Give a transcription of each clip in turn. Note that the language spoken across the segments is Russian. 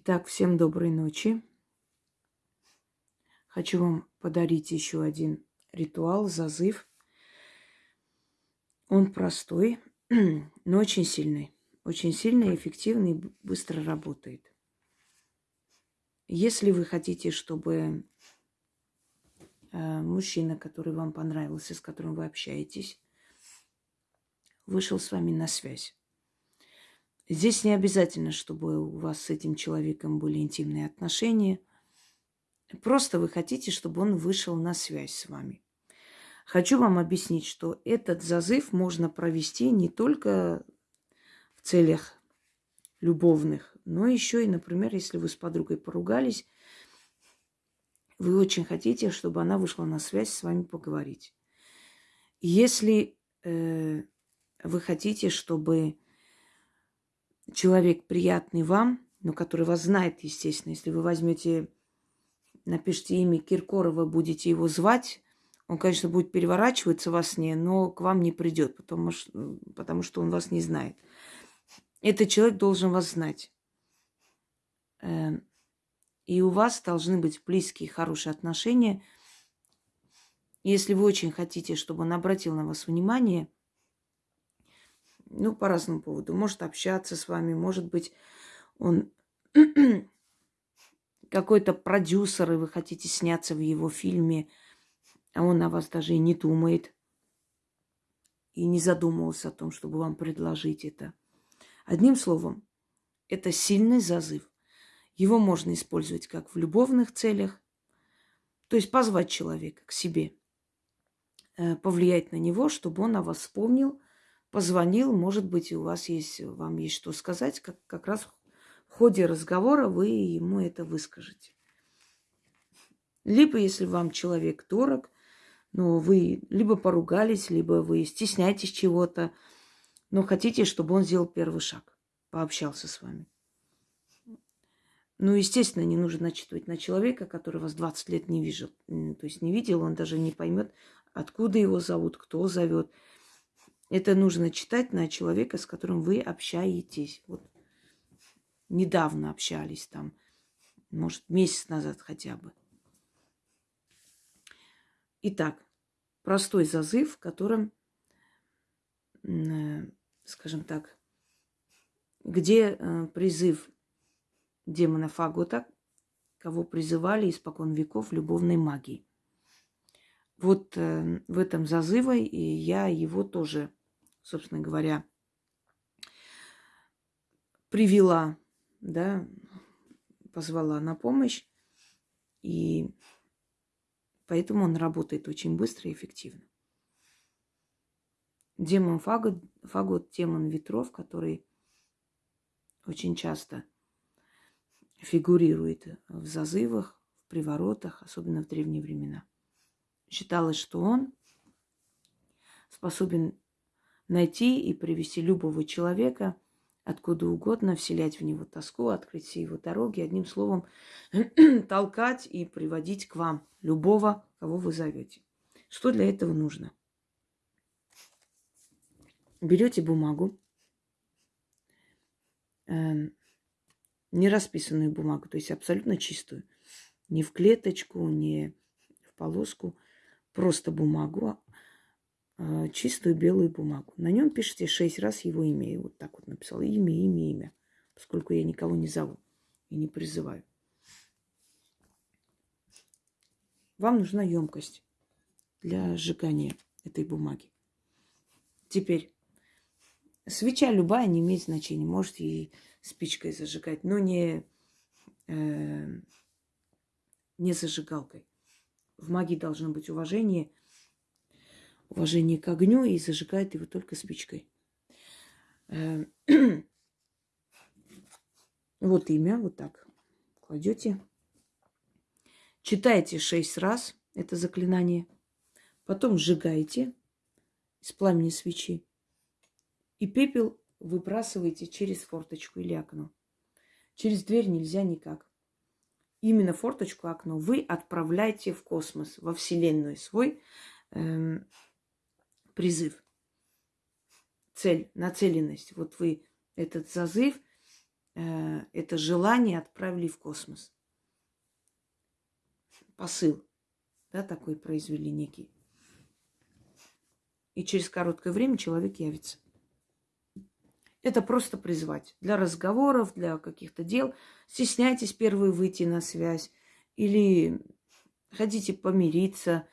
Итак, всем доброй ночи. Хочу вам подарить еще один ритуал, зазыв. Он простой, но очень сильный. Очень сильный, эффективный, быстро работает. Если вы хотите, чтобы э, мужчина, который вам понравился, с которым вы общаетесь, вышел с вами на связь. Здесь не обязательно, чтобы у вас с этим человеком были интимные отношения. Просто вы хотите, чтобы он вышел на связь с вами. Хочу вам объяснить, что этот зазыв можно провести не только в целях любовных, но еще и, например, если вы с подругой поругались, вы очень хотите, чтобы она вышла на связь с вами поговорить. Если э, вы хотите, чтобы человек приятный вам, но который вас знает, естественно, если вы возьмете, напишите имя Киркорова, будете его звать, он, конечно, будет переворачиваться во сне, но к вам не придет, потому что, потому что он вас не знает. Этот человек должен вас знать. Эм, и у вас должны быть близкие, хорошие отношения. Если вы очень хотите, чтобы он обратил на вас внимание – ну, по разному поводу. Может общаться с вами, может быть, он какой-то продюсер, и вы хотите сняться в его фильме, а он о вас даже и не думает, и не задумывался о том, чтобы вам предложить это. Одним словом, это сильный зазыв. Его можно использовать как в любовных целях, то есть позвать человека к себе, э, повлиять на него, чтобы он о вас вспомнил – позвонил, может быть, у вас есть, вам есть что сказать, как, как раз в ходе разговора вы ему это выскажете. Либо, если вам человек дорог, но вы либо поругались, либо вы стесняетесь чего-то, но хотите, чтобы он сделал первый шаг, пообщался с вами. Ну, естественно, не нужно начитывать на человека, который вас 20 лет не видел. То есть не видел, он даже не поймет, откуда его зовут, кто зовет. Это нужно читать на человека, с которым вы общаетесь. Вот недавно общались там, может, месяц назад хотя бы. Итак, простой зазыв, в котором, скажем так, где э, призыв демона Фагота, кого призывали испокон веков любовной магии. Вот э, в этом зазыве я его тоже собственно говоря, привела, да, позвала на помощь. И поэтому он работает очень быстро и эффективно. Демон Фагот, Фагот демон ветров, который очень часто фигурирует в зазывах, в приворотах, особенно в древние времена. Считалось, что он способен найти и привести любого человека откуда угодно, вселять в него тоску, открыть все его дороги, одним словом, толкать и приводить к вам любого, кого вы зовете. Что для этого нужно? Берете бумагу, э, не расписанную бумагу, то есть абсолютно чистую, не в клеточку, не в полоску, просто бумагу, чистую белую бумагу. На нем пишите шесть раз его имя. И вот так вот написала. Имя, имя, имя. Поскольку я никого не зову и не призываю. Вам нужна емкость для сжигания этой бумаги. Теперь свеча любая не имеет значения. Можете и спичкой зажигать, но не, э, не зажигалкой. В магии должно быть уважение – уважение к огню и зажигает его только спичкой. Э, вот имя, вот так кладете. Читайте шесть раз это заклинание. Потом сжигаете из пламени свечи. И пепел выбрасываете через форточку или окно. Через дверь нельзя никак. Именно форточку, окно вы отправляете в космос, во Вселенную свой эм, призыв, цель, нацеленность. Вот вы этот зазыв э, это желание отправили в космос. Посыл, да, такой произвели некий. И через короткое время человек явится. Это просто призвать. Для разговоров, для каких-то дел. Стесняйтесь первые выйти на связь. Или хотите помириться,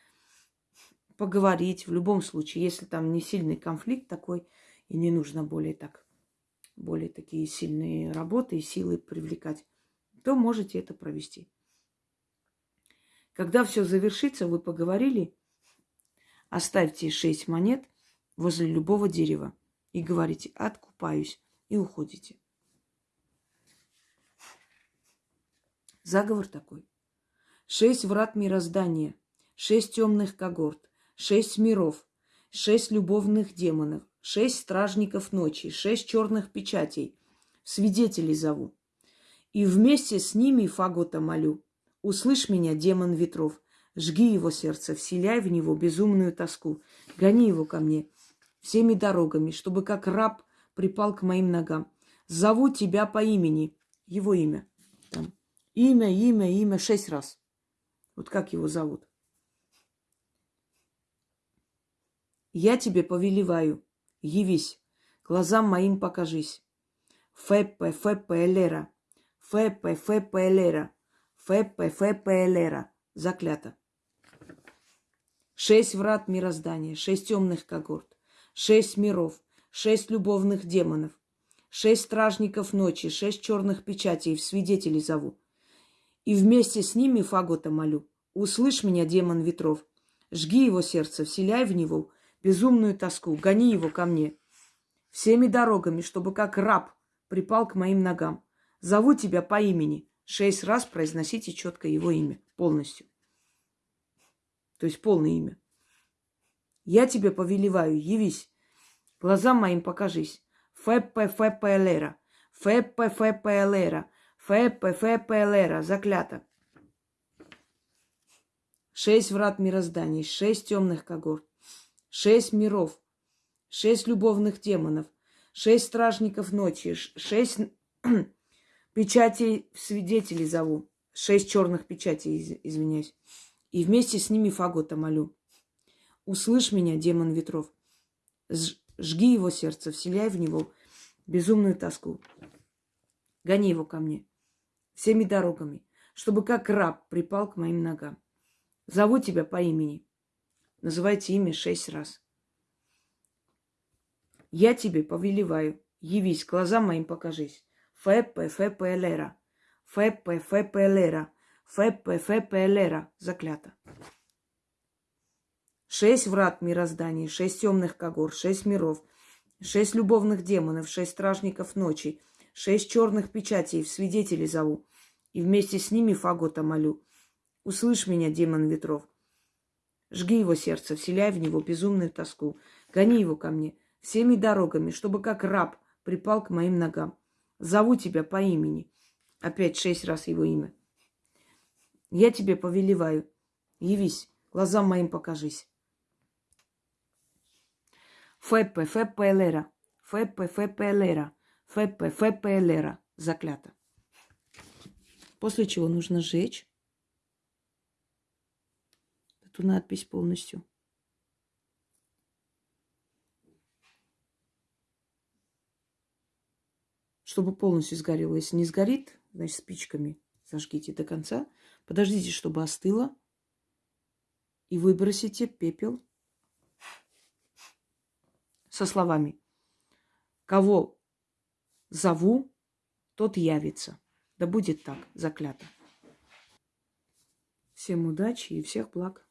поговорить. В любом случае, если там не сильный конфликт такой, и не нужно более так, более такие сильные работы и силы привлекать, то можете это провести. Когда все завершится, вы поговорили, оставьте шесть монет возле любого дерева и говорите «откупаюсь» и уходите. Заговор такой. Шесть врат мироздания, шесть темных когорт, шесть миров, шесть любовных демонов, шесть стражников ночи, шесть черных печатей. Свидетелей зову. И вместе с ними фагота молю. Услышь меня, демон ветров, жги его сердце, вселяй в него безумную тоску, гони его ко мне, всеми дорогами, чтобы как раб припал к моим ногам. Зову тебя по имени, его имя. Там. Имя, имя, имя, шесть раз. Вот как его зовут. Я тебе повелеваю, явись, глазам моим покажись. Феппе, феппе, элера. Феппе, феппе, элера. Феппе, феппе, элера. Заклято. Шесть врат мироздания, шесть темных когорт шесть миров, шесть любовных демонов, шесть стражников ночи, шесть черных печатей, в свидетели зову. И вместе с ними фагота молю. Услышь меня, демон ветров. Жги его сердце, вселяй в него безумную тоску, гони его ко мне. Всеми дорогами, чтобы как раб припал к моим ногам. Зову тебя по имени. Шесть раз произносите четко его имя полностью. То есть полное имя. Я тебе повелеваю, явись. Глазам моим покажись. Феппе, феппе, элера. Феппе, феппе, элера. Феппе, феппе, элера. Заклято. Шесть врат мироздания, шесть темных когорт, шесть миров, шесть любовных демонов, шесть стражников ночи, шесть печатей свидетелей зову, шесть черных печатей, извиняюсь. И вместе с ними фагота молю. Услышь меня, демон ветров. Жги его сердце, вселяй в него безумную тоску. Гони его ко мне всеми дорогами, чтобы как раб припал к моим ногам. Зову тебя по имени. Называйте имя шесть раз. Я тебе повелеваю. Явись, глазам моим покажись. Феппе, феппе, лера. Феппе, феппе, лера. Феппе, феппе, лера. Заклято. Шесть врат мироздания, шесть темных когор, шесть миров, шесть любовных демонов, шесть стражников ночи, шесть черных печатей, в свидетели зову. И вместе с ними фагота молю. Услышь меня, демон ветров. Жги его сердце, вселяй в него безумную тоску. Гони его ко мне всеми дорогами, чтобы как раб припал к моим ногам. Зову тебя по имени. Опять шесть раз его имя. Я тебе повелеваю. Явись, глазам моим покажись. Феппе, феппе элера. Феппе, феппе элера. Феппе, феппе элера. Заклято. После чего нужно сжечь эту надпись полностью. Чтобы полностью сгорело. Если не сгорит, значит спичками зажгите до конца. Подождите, чтобы остыло. И выбросите пепел со словами «Кого зову, тот явится». Да будет так, заклято. Всем удачи и всех благ.